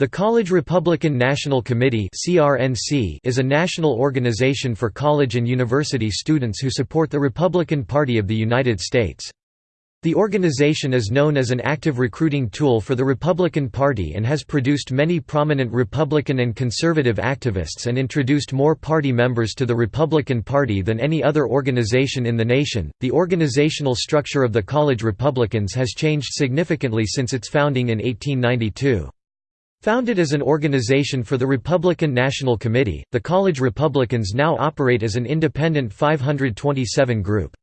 The College Republican National Committee is a national organization for college and university students who support the Republican Party of the United States. The organization is known as an active recruiting tool for the Republican Party and has produced many prominent Republican and conservative activists and introduced more party members to the Republican Party than any other organization in the nation. The organizational structure of the College Republicans has changed significantly since its founding in 1892. Founded as an organization for the Republican National Committee, the College Republicans now operate as an independent 527 group.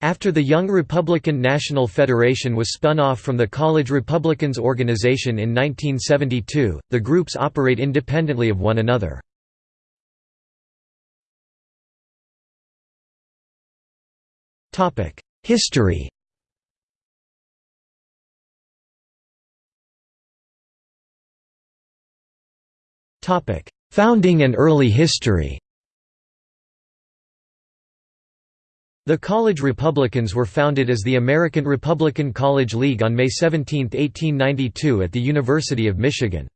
After the Young Republican National Federation was spun off from the College Republicans organization in 1972, the groups operate independently of one another. History Founding and early history The College Republicans were founded as the American Republican College League on May 17, 1892 at the University of Michigan.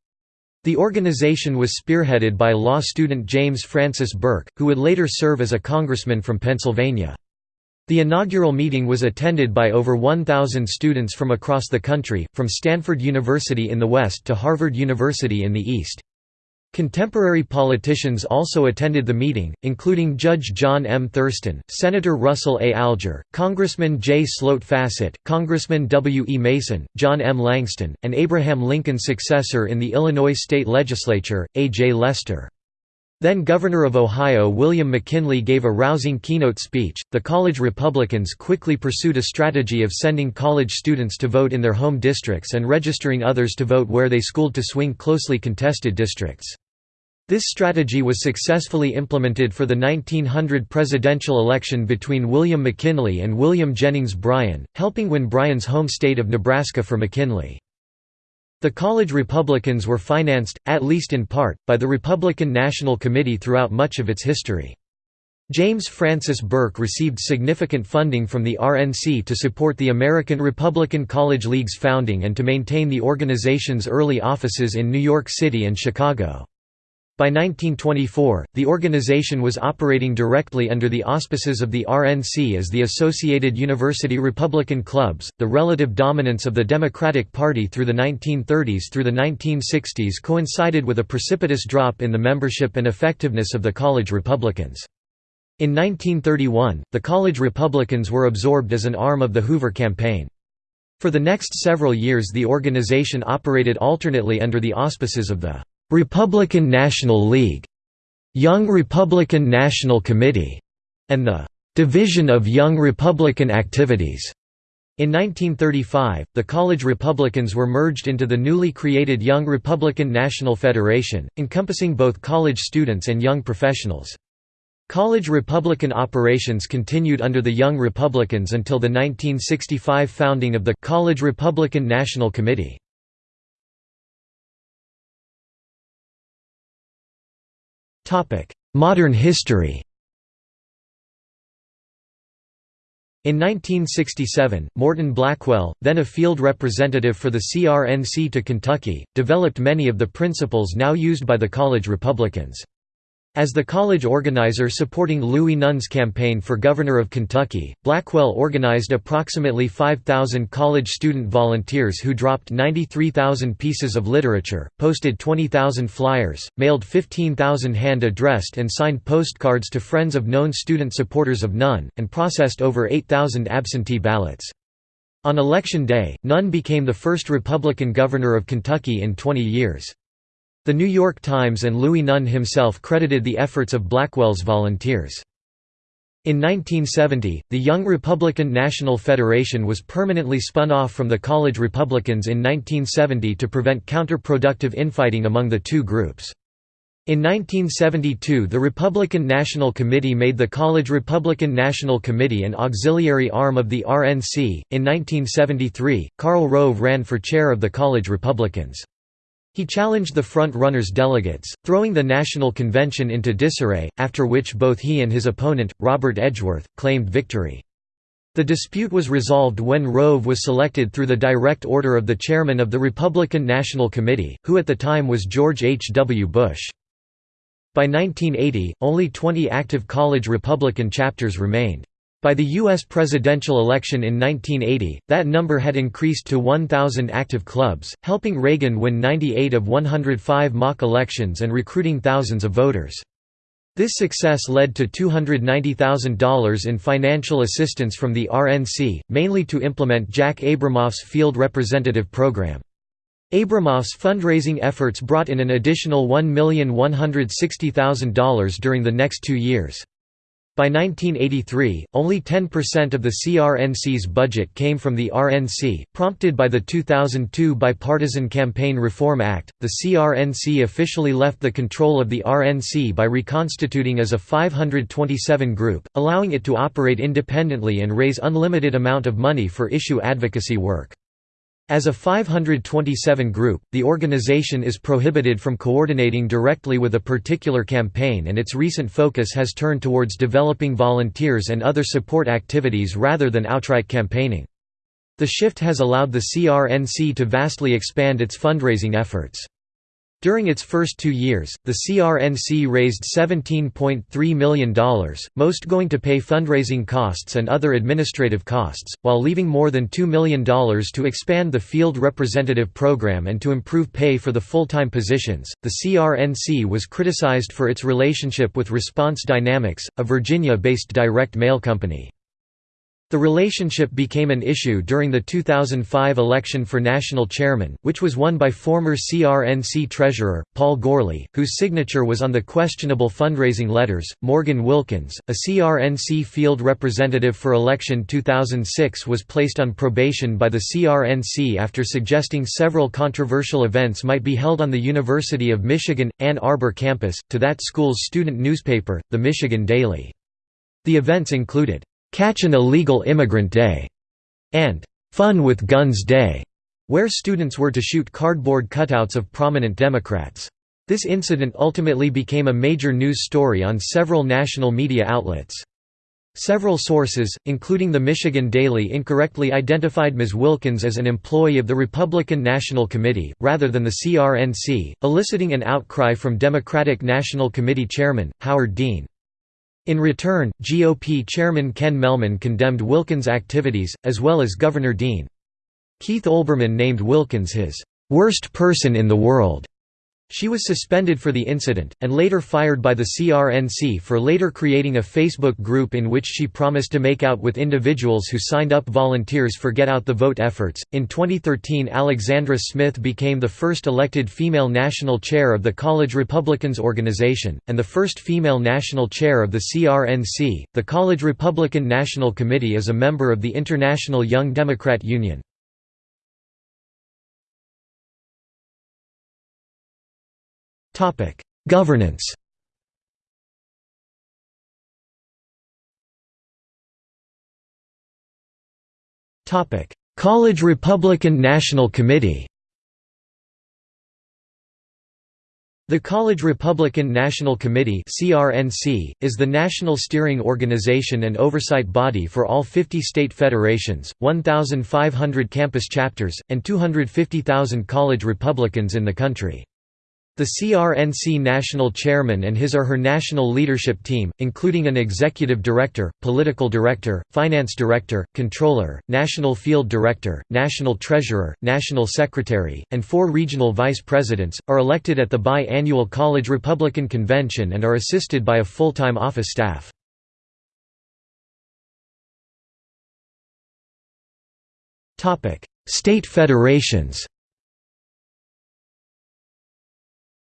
The organization was spearheaded by law student James Francis Burke, who would later serve as a congressman from Pennsylvania. The inaugural meeting was attended by over 1,000 students from across the country, from Stanford University in the west to Harvard University in the east. Contemporary politicians also attended the meeting, including Judge John M. Thurston, Senator Russell A. Alger, Congressman J. Sloat Fassett, Congressman W. E. Mason, John M. Langston, and Abraham Lincoln's successor in the Illinois state legislature, A. J. Lester. Then Governor of Ohio William McKinley gave a rousing keynote speech. The college Republicans quickly pursued a strategy of sending college students to vote in their home districts and registering others to vote where they schooled to swing closely contested districts. This strategy was successfully implemented for the 1900 presidential election between William McKinley and William Jennings Bryan, helping win Bryan's home state of Nebraska for McKinley. The college Republicans were financed, at least in part, by the Republican National Committee throughout much of its history. James Francis Burke received significant funding from the RNC to support the American Republican College League's founding and to maintain the organization's early offices in New York City and Chicago. By 1924, the organization was operating directly under the auspices of the RNC as the Associated University Republican Clubs. The relative dominance of the Democratic Party through the 1930s through the 1960s coincided with a precipitous drop in the membership and effectiveness of the college Republicans. In 1931, the college Republicans were absorbed as an arm of the Hoover campaign. For the next several years the organization operated alternately under the auspices of the Republican National League, Young Republican National Committee, and the Division of Young Republican Activities. In 1935, the college Republicans were merged into the newly created Young Republican National Federation, encompassing both college students and young professionals. College Republican operations continued under the Young Republicans until the 1965 founding of the College Republican National Committee. Modern history In 1967, Morton Blackwell, then a field representative for the CRNC to Kentucky, developed many of the principles now used by the college Republicans. As the college organizer supporting Louis Nunn's campaign for governor of Kentucky, Blackwell organized approximately 5,000 college student volunteers who dropped 93,000 pieces of literature, posted 20,000 flyers, mailed 15,000 hand-addressed and signed postcards to friends of known student supporters of Nunn, and processed over 8,000 absentee ballots. On election day, Nunn became the first Republican governor of Kentucky in 20 years. The New York Times and Louis Nunn himself credited the efforts of Blackwell's volunteers. In 1970, the Young Republican National Federation was permanently spun off from the College Republicans in 1970 to prevent counterproductive infighting among the two groups. In 1972 the Republican National Committee made the College Republican National Committee an auxiliary arm of the RNC. In 1973, Karl Rove ran for chair of the College Republicans. He challenged the front-runners delegates, throwing the National Convention into disarray, after which both he and his opponent, Robert Edgeworth, claimed victory. The dispute was resolved when Rove was selected through the direct order of the chairman of the Republican National Committee, who at the time was George H. W. Bush. By 1980, only 20 active college Republican chapters remained. By the U.S. presidential election in 1980, that number had increased to 1,000 active clubs, helping Reagan win 98 of 105 mock elections and recruiting thousands of voters. This success led to $290,000 in financial assistance from the RNC, mainly to implement Jack Abramoff's field representative program. Abramoff's fundraising efforts brought in an additional $1,160,000 during the next two years. By 1983, only 10% of the CRNC's budget came from the RNC. Prompted by the 2002 Bipartisan Campaign Reform Act, the CRNC officially left the control of the RNC by reconstituting as a 527 group, allowing it to operate independently and raise unlimited amount of money for issue advocacy work. As a 527 group, the organization is prohibited from coordinating directly with a particular campaign and its recent focus has turned towards developing volunteers and other support activities rather than outright campaigning. The shift has allowed the CRNC to vastly expand its fundraising efforts. During its first two years, the CRNC raised $17.3 million, most going to pay fundraising costs and other administrative costs, while leaving more than $2 million to expand the field representative program and to improve pay for the full-time positions. The CRNC was criticized for its relationship with Response Dynamics, a Virginia-based direct mail company. The relationship became an issue during the 2005 election for national chairman, which was won by former CRNC treasurer, Paul Gourley, whose signature was on the questionable fundraising letters. Morgan Wilkins, a CRNC field representative for election 2006, was placed on probation by the CRNC after suggesting several controversial events might be held on the University of Michigan, Ann Arbor campus, to that school's student newspaper, the Michigan Daily. The events included Catch an Illegal Immigrant Day, and Fun with Guns Day, where students were to shoot cardboard cutouts of prominent Democrats. This incident ultimately became a major news story on several national media outlets. Several sources, including the Michigan Daily incorrectly identified Ms. Wilkins as an employee of the Republican National Committee, rather than the CRNC, eliciting an outcry from Democratic National Committee Chairman, Howard Dean. In return, GOP Chairman Ken Mehlman condemned Wilkins' activities, as well as Governor Dean. Keith Olbermann named Wilkins his "...worst person in the world." She was suspended for the incident, and later fired by the CRNC for later creating a Facebook group in which she promised to make out with individuals who signed up volunteers for Get Out the Vote efforts. In 2013, Alexandra Smith became the first elected female national chair of the College Republicans organization, and the first female national chair of the CRNC. The College Republican National Committee is a member of the International Young Democrat Union. Topic: Governance. Topic: College Republican National Committee. The College Republican National Committee (CRNC) is the national steering organization and oversight body for all 50 state federations, 1,500 campus chapters, and 250,000 college Republicans in the country. The CRNC national chairman and his or her national leadership team, including an executive director, political director, finance director, controller, national field director, national treasurer, national secretary, and four regional vice presidents, are elected at the bi-annual College Republican Convention and are assisted by a full-time office staff. State federations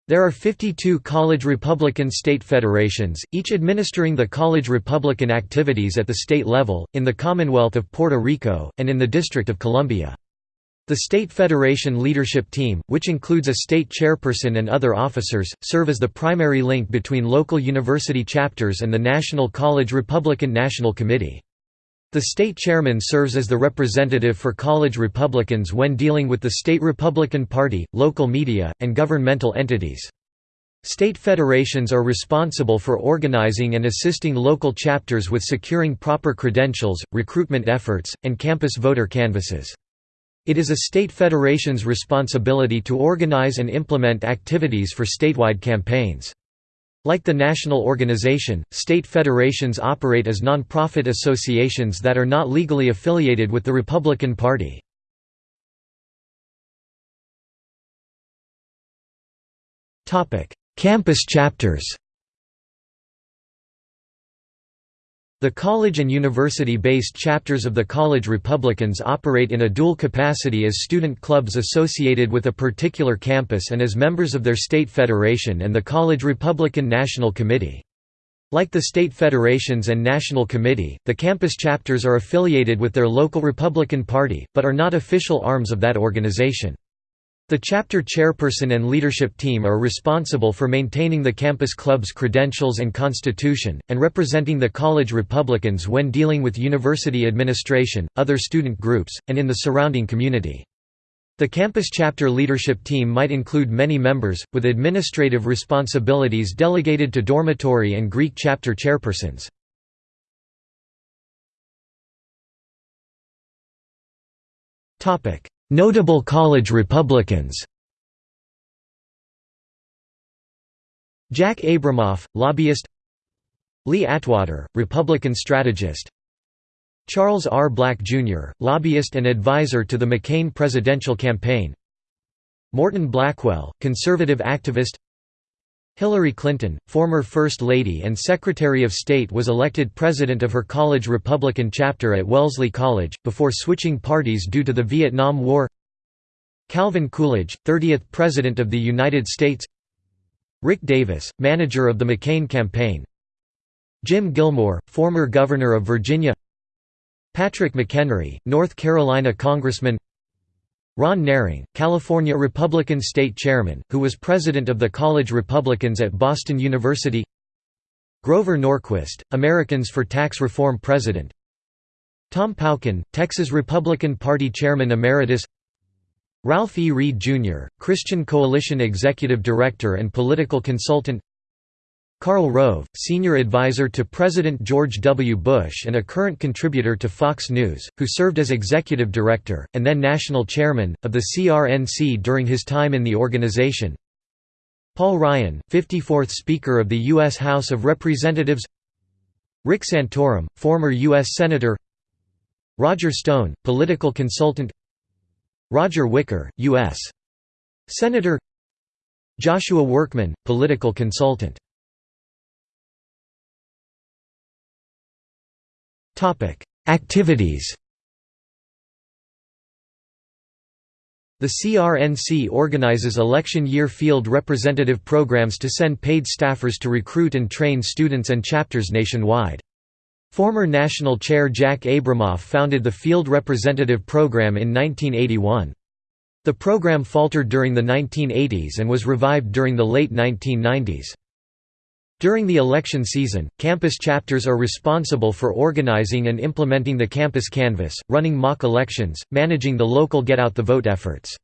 There are 52 college Republican state federations, each administering the college Republican activities at the state level, in the Commonwealth of Puerto Rico, and in the District of Columbia. The State Federation Leadership Team, which includes a state chairperson and other officers, serve as the primary link between local university chapters and the National College Republican National Committee. The state chairman serves as the representative for college Republicans when dealing with the state Republican Party, local media, and governmental entities. State federations are responsible for organizing and assisting local chapters with securing proper credentials, recruitment efforts, and campus voter canvasses. It is a state federation's responsibility to organize and implement activities for statewide campaigns. Like the national organization, state federations operate as non-profit associations that are not legally affiliated with the Republican Party. Campus chapters The college and university-based chapters of the College Republicans operate in a dual capacity as student clubs associated with a particular campus and as members of their state federation and the College Republican National Committee. Like the state federations and national committee, the campus chapters are affiliated with their local Republican Party, but are not official arms of that organization. The chapter chairperson and leadership team are responsible for maintaining the campus club's credentials and constitution, and representing the college Republicans when dealing with university administration, other student groups, and in the surrounding community. The campus chapter leadership team might include many members, with administrative responsibilities delegated to dormitory and Greek chapter chairpersons. Notable college Republicans Jack Abramoff, lobbyist Lee Atwater, Republican strategist Charles R. Black, Jr., lobbyist and advisor to the McCain presidential campaign Morton Blackwell, conservative activist Hillary Clinton, former First Lady and Secretary of State was elected president of her college Republican chapter at Wellesley College, before switching parties due to the Vietnam War. Calvin Coolidge, 30th President of the United States. Rick Davis, manager of the McCain campaign. Jim Gilmore, former Governor of Virginia. Patrick McHenry, North Carolina Congressman Ron Nehring, California Republican State Chairman, who was president of the College Republicans at Boston University Grover Norquist, Americans for Tax Reform President Tom Pauken, Texas Republican Party Chairman Emeritus Ralph E. Reed, Jr., Christian Coalition Executive Director and Political Consultant Karl Rove, senior advisor to President George W. Bush and a current contributor to Fox News, who served as executive director, and then national chairman, of the CRNC during his time in the organization Paul Ryan, 54th Speaker of the U.S. House of Representatives Rick Santorum, former U.S. Senator Roger Stone, political consultant Roger Wicker, U.S. Senator Joshua Workman, political consultant Activities The CRNC organizes election year field representative programs to send paid staffers to recruit and train students and chapters nationwide. Former National Chair Jack Abramoff founded the Field Representative Program in 1981. The program faltered during the 1980s and was revived during the late 1990s. During the election season, campus chapters are responsible for organizing and implementing the campus canvass, running mock elections, managing the local get-out-the-vote efforts.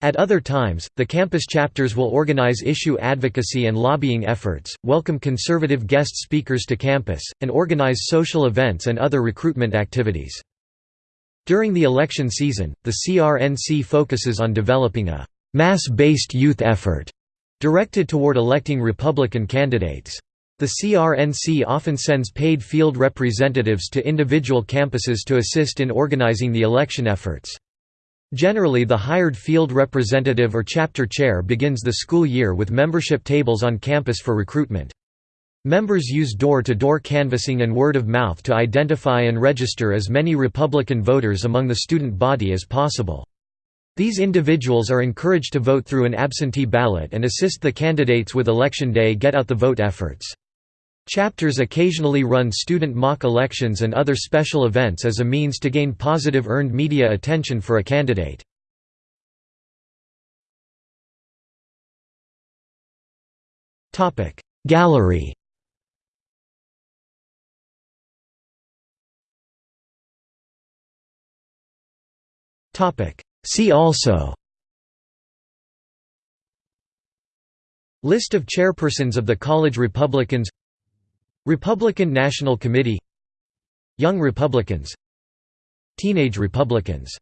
At other times, the campus chapters will organize issue advocacy and lobbying efforts, welcome conservative guest speakers to campus, and organize social events and other recruitment activities. During the election season, the CRNC focuses on developing a mass-based youth effort directed toward electing Republican candidates. The CRNC often sends paid field representatives to individual campuses to assist in organizing the election efforts. Generally the hired field representative or chapter chair begins the school year with membership tables on campus for recruitment. Members use door-to-door -door canvassing and word of mouth to identify and register as many Republican voters among the student body as possible. These individuals are encouraged to vote through an absentee ballot and assist the candidates with election day get-out-the-vote efforts. Chapters occasionally run student mock elections and other special events as a means to gain positive earned media attention for a candidate. Gallery See also List of chairpersons of the College Republicans Republican National Committee Young Republicans Teenage Republicans